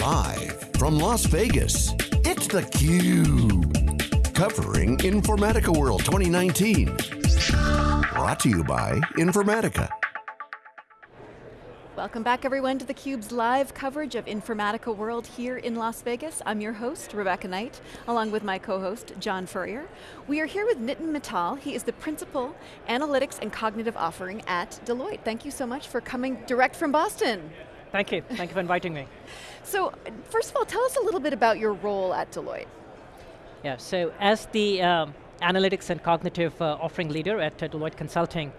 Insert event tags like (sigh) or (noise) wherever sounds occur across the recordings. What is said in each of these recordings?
Live from Las Vegas, it's theCUBE. Covering Informatica World 2019. Brought to you by Informatica. Welcome back everyone to theCUBE's live coverage of Informatica World here in Las Vegas. I'm your host, Rebecca Knight, along with my co-host, John Furrier. We are here with Nitin Mittal. He is the Principal Analytics and Cognitive Offering at Deloitte. Thank you so much for coming direct from Boston. Thank you, thank you for inviting me. So, first of all, tell us a little bit about your role at Deloitte. Yeah, so as the um, analytics and cognitive uh, offering leader at uh, Deloitte Consulting,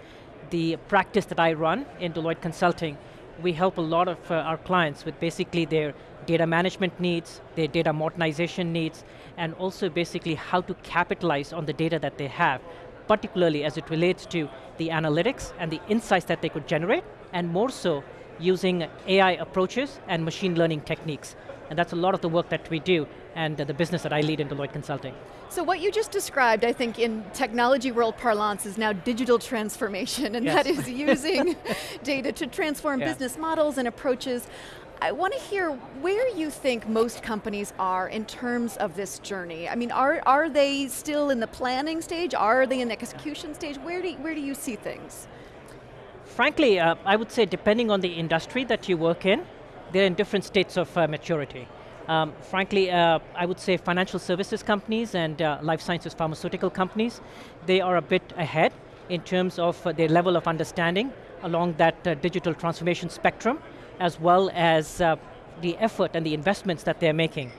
the practice that I run in Deloitte Consulting we help a lot of uh, our clients with basically their data management needs, their data modernization needs, and also basically how to capitalize on the data that they have, particularly as it relates to the analytics and the insights that they could generate, and more so using AI approaches and machine learning techniques. And that's a lot of the work that we do and the business that I lead in Deloitte Consulting. So what you just described, I think in technology world parlance is now digital transformation, and yes. that is (laughs) using data to transform yeah. business models and approaches. I want to hear where you think most companies are in terms of this journey. I mean, are, are they still in the planning stage? Are they in the execution stage? Where do, where do you see things? Frankly, uh, I would say depending on the industry that you work in, they're in different states of uh, maturity. Um, frankly, uh, I would say financial services companies and uh, life sciences pharmaceutical companies, they are a bit ahead in terms of uh, their level of understanding along that uh, digital transformation spectrum, as well as the effort and the investments that they're making.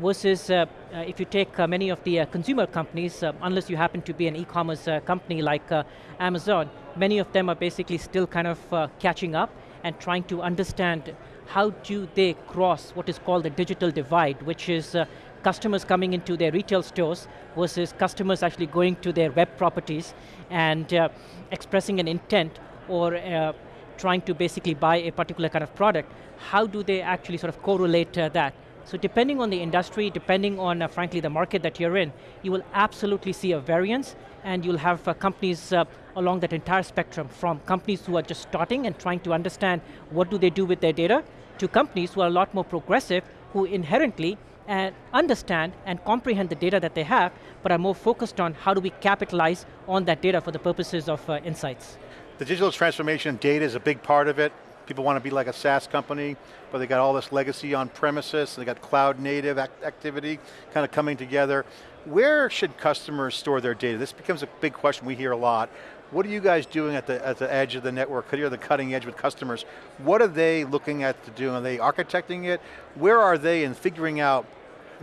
Versus uh, if you take many of the consumer companies, unless you happen to be an e-commerce company like Amazon, many of them are basically still kind of catching up and trying to understand how do they cross what is called the digital divide, which is uh, customers coming into their retail stores versus customers actually going to their web properties and uh, expressing an intent or uh, trying to basically buy a particular kind of product. How do they actually sort of correlate uh, that? So depending on the industry, depending on, uh, frankly, the market that you're in, you will absolutely see a variance and you'll have uh, companies uh, along that entire spectrum from companies who are just starting and trying to understand what do they do with their data to companies who are a lot more progressive, who inherently uh, understand and comprehend the data that they have, but are more focused on how do we capitalize on that data for the purposes of uh, insights. The digital transformation data is a big part of it. People want to be like a SaaS company, but they got all this legacy on premises, they got cloud native act activity kind of coming together. Where should customers store their data? This becomes a big question we hear a lot. What are you guys doing at the, at the edge of the network? You're the cutting edge with customers. What are they looking at to do? Are they architecting it? Where are they in figuring out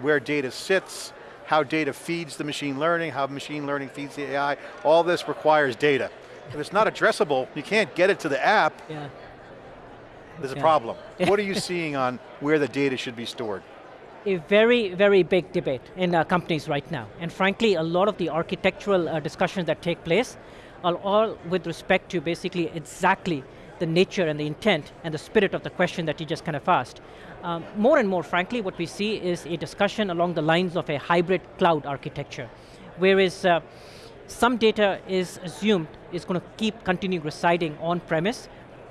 where data sits, how data feeds the machine learning, how machine learning feeds the AI? All this requires data. If it's not addressable, you can't get it to the app, yeah. There's yeah. a problem. (laughs) what are you seeing on where the data should be stored? a very, very big debate in uh, companies right now. And frankly, a lot of the architectural uh, discussions that take place are all with respect to basically exactly the nature and the intent and the spirit of the question that you just kind of asked. Um, more and more, frankly, what we see is a discussion along the lines of a hybrid cloud architecture, whereas uh, some data is assumed is going to keep continuing residing on premise,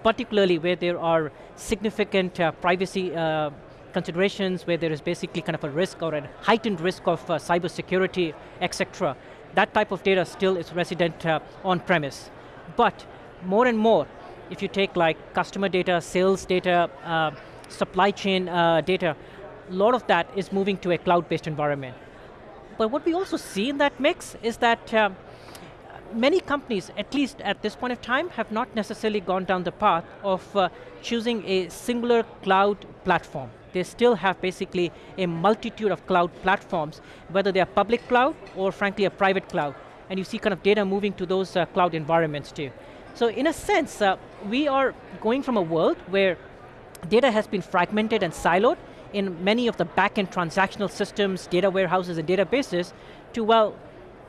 particularly where there are significant uh, privacy uh, considerations, where there is basically kind of a risk or a heightened risk of uh, cybersecurity, etc that type of data still is resident uh, on premise. But more and more, if you take like customer data, sales data, uh, supply chain uh, data, a lot of that is moving to a cloud-based environment. But what we also see in that mix is that many companies, at least at this point of time, have not necessarily gone down the path of uh, choosing a singular cloud platform they still have basically a multitude of cloud platforms, whether they are public cloud or frankly a private cloud. And you see kind of data moving to those uh, cloud environments too. So in a sense, uh, we are going from a world where data has been fragmented and siloed in many of the back-end transactional systems, data warehouses and databases to, well,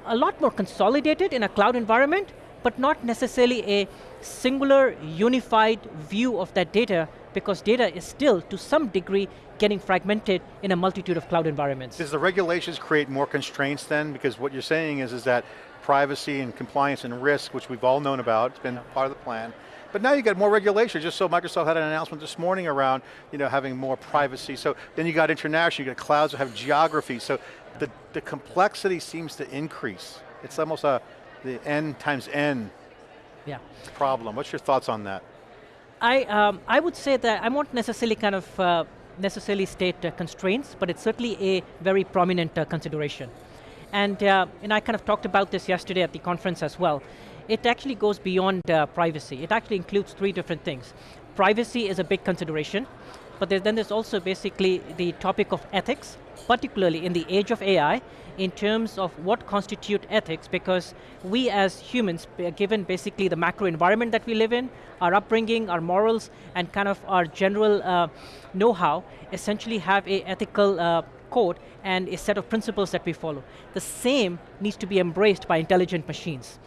a lot more consolidated in a cloud environment, but not necessarily a singular, unified view of that data because data is still, to some degree, getting fragmented in a multitude of cloud environments. Does the regulations create more constraints then? Because what you're saying is, is that privacy and compliance and risk, which we've all known about, it's been part of the plan, But now you got more regulation, just so Microsoft had an announcement this morning around you know, having more privacy. So then you got international, you got clouds that have geography. So the, the complexity seems to increase. It's almost a, the n times n yeah. problem. What's your thoughts on that? I, um, I would say that I won't necessarily kind of uh, necessarily state uh, constraints, but it's certainly a very prominent uh, consideration. And, uh, and I kind of talked about this yesterday at the conference as well. It actually goes beyond uh, privacy. It actually includes three different things. Privacy is a big consideration, but then there's also basically the topic of ethics, particularly in the age of AI, in terms of what constitute ethics, because we as humans, given basically the macro environment that we live in, our upbringing, our morals, and kind of our general uh, know-how, essentially have a ethical uh, code and a set of principles that we follow. The same needs to be embraced by intelligent machines.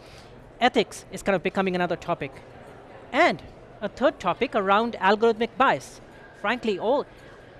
Ethics is kind of becoming another topic. And a third topic around algorithmic bias. Frankly, all,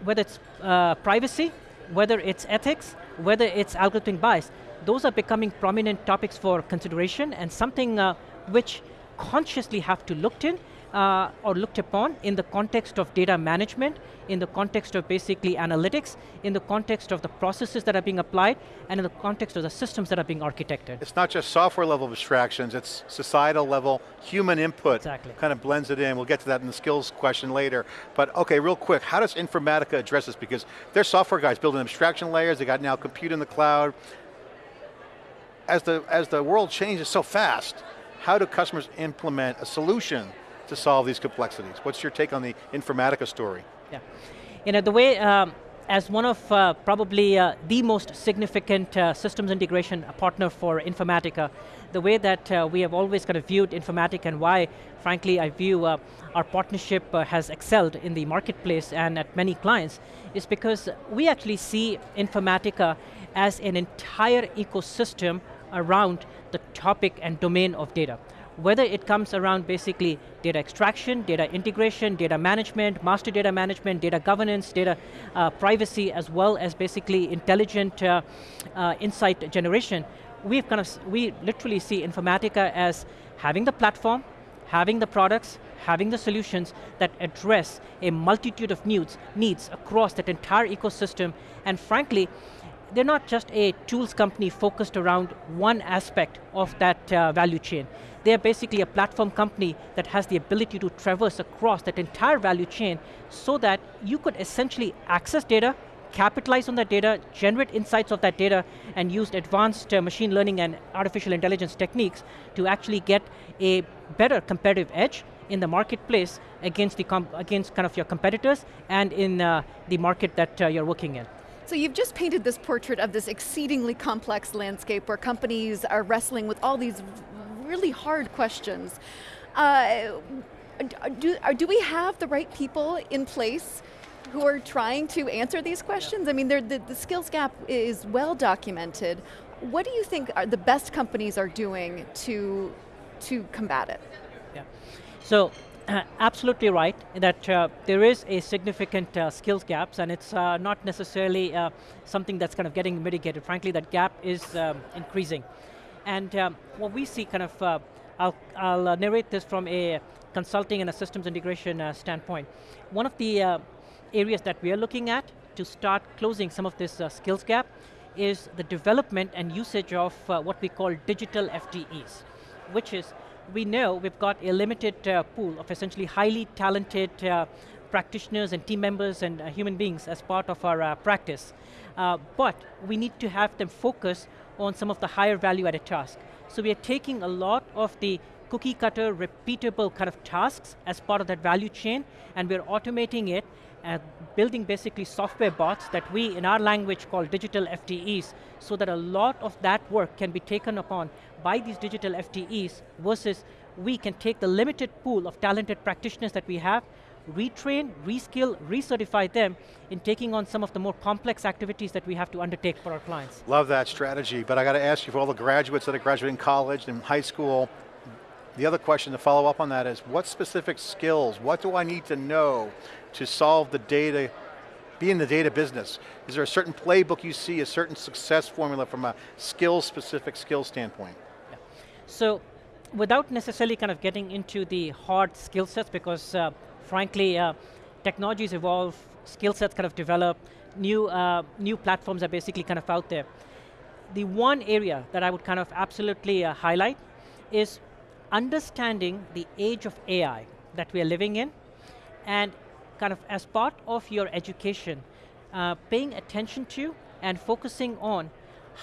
whether it's uh, privacy, whether it's ethics, whether it's algorithmic bias, those are becoming prominent topics for consideration and something uh, which consciously have to looked in uh, or looked upon in the context of data management, in the context of basically analytics, in the context of the processes that are being applied, and in the context of the systems that are being architected. It's not just software level abstractions, it's societal level, human input. Exactly. Kind of blends it in, we'll get to that in the skills question later. But okay, real quick, how does Informatica address this? Because they're software guys building abstraction layers, they got now compute in the cloud. As the, as the world changes so fast, how do customers implement a solution to solve these complexities? What's your take on the Informatica story? Yeah, you know, the way, um, as one of uh, probably uh, the most significant uh, systems integration partner for Informatica, the way that uh, we have always kind of viewed Informatica and why, frankly, I view uh, our partnership uh, has excelled in the marketplace and at many clients, is because we actually see Informatica as an entire ecosystem around the topic and domain of data whether it comes around basically data extraction, data integration, data management, master data management, data governance, data uh, privacy, as well as basically intelligent uh, uh, insight generation, we've kind of, we literally see Informatica as having the platform, having the products, having the solutions that address a multitude of needs, needs across that entire ecosystem, and frankly, they're not just a tools company focused around one aspect of that uh, value chain. They're basically a platform company that has the ability to traverse across that entire value chain so that you could essentially access data, capitalize on that data, generate insights of that data, and use advanced uh, machine learning and artificial intelligence techniques to actually get a better competitive edge in the marketplace against, the against kind of your competitors and in uh, the market that uh, you're working in. So you've just painted this portrait of this exceedingly complex landscape where companies are wrestling with all these really hard questions. Uh, do, do we have the right people in place who are trying to answer these questions? I mean, the, the skills gap is well documented. What do you think the best companies are doing to, to combat it? Yeah. So absolutely right that uh, there is a significant uh, skills gaps and it's uh, not necessarily uh, something that's kind of getting mitigated. Frankly, that gap is um, increasing. And um, what we see kind of, uh, I'll, I'll narrate this from a consulting and a systems integration standpoint. One of the areas that we are looking at to start closing some of this skills gap is the development and usage of what we call digital FTEs, which is we know we've got a limited uh, pool of essentially highly talented uh, practitioners and team members and uh, human beings as part of our uh, practice. Uh, but we need to have them focus on some of the higher value added tasks. So we are taking a lot of the cookie cutter, repeatable kind of tasks as part of that value chain, and we're automating it Uh, building basically software bots that we, in our language, call digital FTEs, so that a lot of that work can be taken upon by these digital FTEs versus we can take the limited pool of talented practitioners that we have, retrain, reskill, recertify them in taking on some of the more complex activities that we have to undertake for our clients. Love that strategy, but I got to ask you for all the graduates that are graduating college and high school, the other question to follow up on that is, what specific skills, what do I need to know to solve the data, be in the data business? Is there a certain playbook you see, a certain success formula from a skill specific skill standpoint? Yeah. So, without necessarily kind of getting into the hard skill sets because uh, frankly, uh, technologies evolve, skill sets kind of develop, new, uh, new platforms are basically kind of out there. The one area that I would kind of absolutely uh, highlight is understanding the age of AI that we are living in and kind of as part of your education, uh, paying attention to and focusing on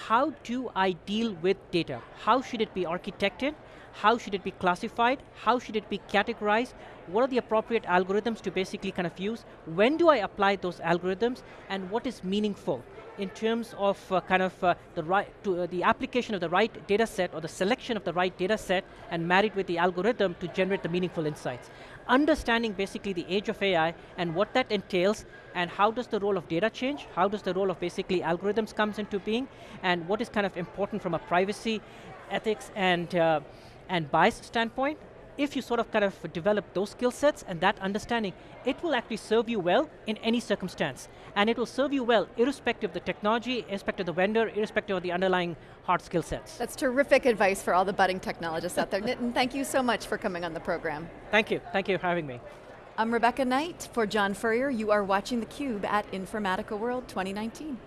how do I deal with data? How should it be architected? How should it be classified? How should it be categorized? What are the appropriate algorithms to basically kind of use? When do I apply those algorithms? And what is meaningful? in terms of uh, kind of uh, the right to uh, the application of the right data set or the selection of the right data set and married with the algorithm to generate the meaningful insights. Understanding basically the age of AI and what that entails and how does the role of data change, how does the role of basically algorithms comes into being and what is kind of important from a privacy, ethics and, uh, and bias standpoint if you sort of kind of develop those skill sets and that understanding, it will actually serve you well in any circumstance. And it will serve you well irrespective of the technology, irrespective of the vendor, irrespective of the underlying hard skill sets. That's terrific advice for all the budding technologists out there. Nitin, thank you so much for coming on the program. Thank you, thank you for having me. I'm Rebecca Knight for John Furrier. You are watching theCUBE at Informatica World 2019.